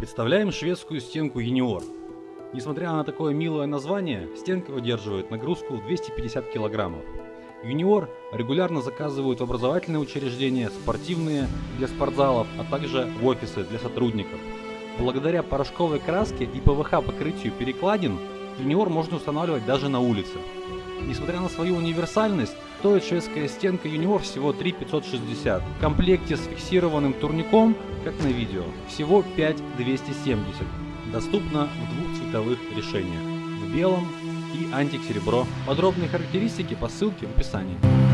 Представляем шведскую стенку Unior. Несмотря на такое милое название, стенка выдерживает нагрузку 250 килограммов. Юниор регулярно заказывают в образовательные учреждения, спортивные для спортзалов, а также в офисы для сотрудников. Благодаря порошковой краске и ПВХ покрытию перекладин, Юниор можно устанавливать даже на улице. Несмотря на свою универсальность, стоит шведская стенка Юниор всего 3560. В комплекте с фиксированным турником, как на видео, всего 5270. Доступно в двух цветовых решениях. В белом и антик серебро. Подробные характеристики по ссылке в описании.